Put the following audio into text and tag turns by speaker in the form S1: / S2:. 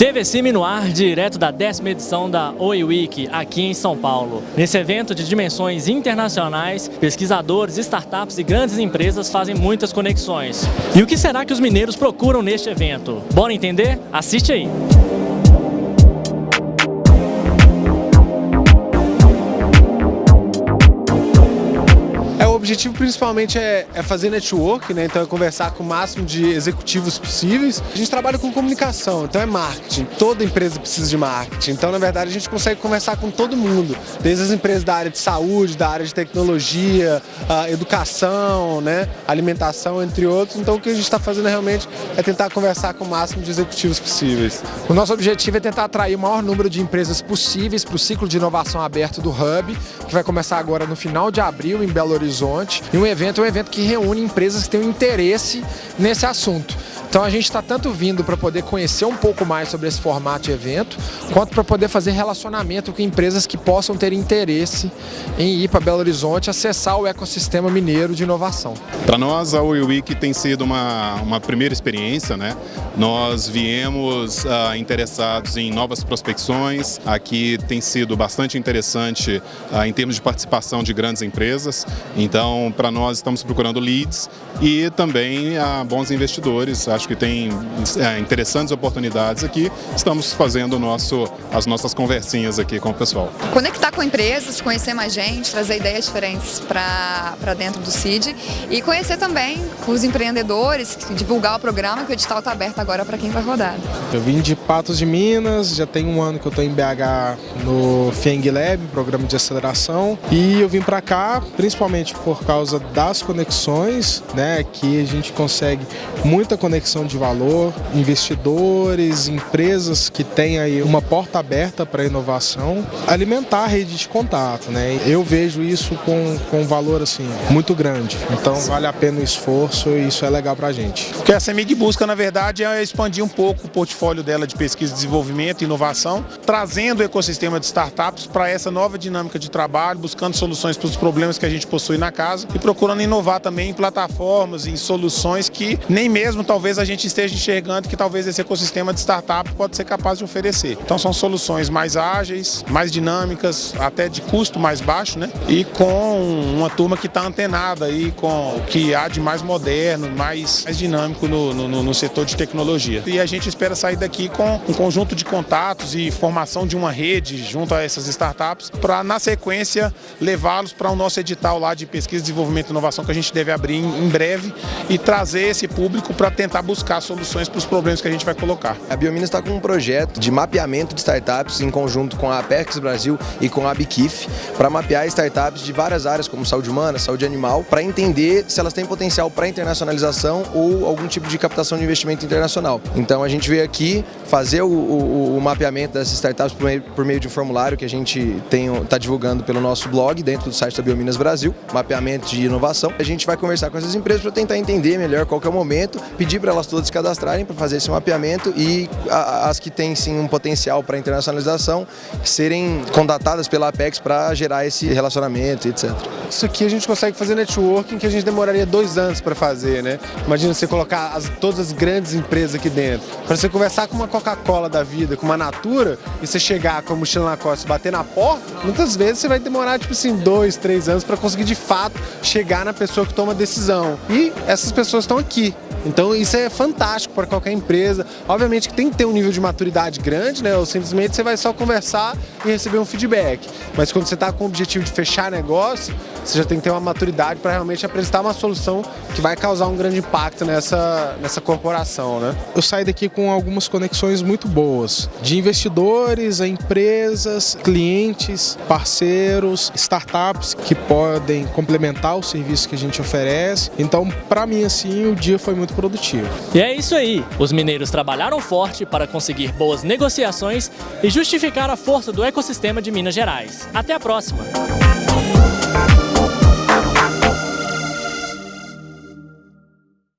S1: TVCime no ar, direto da décima edição da Oi Week, aqui em São Paulo. Nesse evento de dimensões internacionais, pesquisadores, startups e grandes empresas fazem muitas conexões. E o que será que os mineiros procuram neste evento? Bora entender? Assiste aí!
S2: Objetivo principalmente é, é, fazer network, né? então é conversar com o máximo de executivos possíveis. A gente trabalha com comunicação, então é marketing. Toda empresa precisa de marketing. Então, na verdade, a gente consegue conversar com todo mundo, desde as empresas da área de saúde, da área de tecnologia, educação, né? alimentação, entre outros. Então, o que a gente está fazendo realmente é tentar conversar com o máximo de executivos possíveis.
S3: O nosso objetivo é tentar atrair o maior número de empresas possíveis para o ciclo de inovação aberto do Hub, que vai começar agora no final de abril em Belo Horizonte Horizonte. E um evento é um evento que reúne empresas que têm um interesse nesse assunto. Então a gente está tanto vindo para poder conhecer um pouco mais sobre esse formato de evento, quanto para poder fazer relacionamento com empresas que possam ter interesse em ir para Belo Horizonte acessar o ecossistema mineiro de inovação.
S4: Para nós a Week tem sido uma, uma primeira experiência, né? Nós viemos uh, interessados em novas prospecções, aqui tem sido bastante interessante uh, em termos de participação de grandes empresas, então para nós estamos procurando leads e também uh, bons investidores, acho que tem é, interessantes oportunidades aqui. Estamos fazendo nosso, as nossas conversinhas aqui com o pessoal.
S5: Conectar com empresas, conhecer mais gente, trazer ideias diferentes para dentro do CID e conhecer também os empreendedores, divulgar o programa, que o edital está aberto agora para quem vai rodar.
S6: Eu vim de Patos de Minas, já tem um ano que eu estou em BH no FENG Lab, programa de aceleração, e eu vim para cá principalmente por causa das conexões, né, que a gente consegue muita conexão de valor, investidores, empresas que têm aí uma porta aberta para a inovação, alimentar a rede de contato, né? Eu vejo isso com, com valor assim muito grande. Então vale a pena o esforço e isso é legal para a gente.
S7: O que a CEMIG busca, na verdade, é expandir um pouco o portfólio dela de pesquisa, desenvolvimento e inovação, trazendo o ecossistema de startups para essa nova dinâmica de trabalho, buscando soluções para os problemas que a gente possui na casa e procurando inovar também em plataformas, em soluções que nem mesmo talvez a gente esteja enxergando que talvez esse ecossistema de startup pode ser capaz de oferecer. Então são soluções mais ágeis, mais dinâmicas, até de custo mais baixo, né? E com uma turma que está antenada aí com o que há de mais moderno, mais, mais dinâmico no, no, no setor de tecnologia. E a gente espera sair daqui com um conjunto de contatos e formação de uma rede junto a essas startups para, na sequência, levá-los para o nosso edital lá de pesquisa, desenvolvimento e inovação que a gente deve abrir em, breve e trazer esse público para tentar buscar soluções para os problemas que a gente vai colocar.
S8: A Biominas está com um projeto de mapeamento de startups em conjunto com a Apex Brasil e com a Bikif para mapear startups de várias áreas como saúde humana, saúde animal, para entender se elas têm potencial para internacionalização ou algum tipo de captação de investimento internacional. Então a gente veio aqui fazer o, o, o mapeamento dessas startups por meio, por meio, de um formulário que a gente está divulgando pelo nosso blog dentro do site da Biominas Brasil, mapeamento de inovação. A gente vai conversar com essas empresas para tentar entender melhor qual é o momento, pedir para elas elas todas se cadastrarem para fazer esse mapeamento e as que têm sim um potencial para internacionalização serem condatadas pela Apex para gerar esse relacionamento, etc.
S2: Isso aqui a gente consegue fazer networking que a gente demoraria dois anos para fazer, né? Imagina você colocar as, todas as grandes empresas aqui dentro. Para você conversar com uma Coca-Cola da vida, com uma Natura, e você chegar com a mochila na costa e bater na porta, muitas vezes você vai demorar, tipo assim, dois, três anos para conseguir de fato chegar na pessoa que toma a decisão. E essas pessoas estão aqui. Então isso é fantástico para qualquer empresa. Obviamente que tem que ter um nível de maturidade grande, né? Ou simplesmente você vai só conversar e receber um feedback. Mas quando você está com o objetivo de fechar negócio, você já tem que ter uma maturidade para realmente apresentar uma solução que vai causar um grande impacto nessa, nessa corporação, né?
S6: Eu saí daqui com algumas conexões muito boas, de investidores, a empresas, clientes, parceiros, startups que podem complementar o serviço que a gente oferece. Então, para mim, assim, o dia foi muito produtivo.
S1: E é isso aí, os mineiros trabalharam forte para conseguir boas negociações e justificar a força do ecossistema de Minas Gerais. Até a próxima!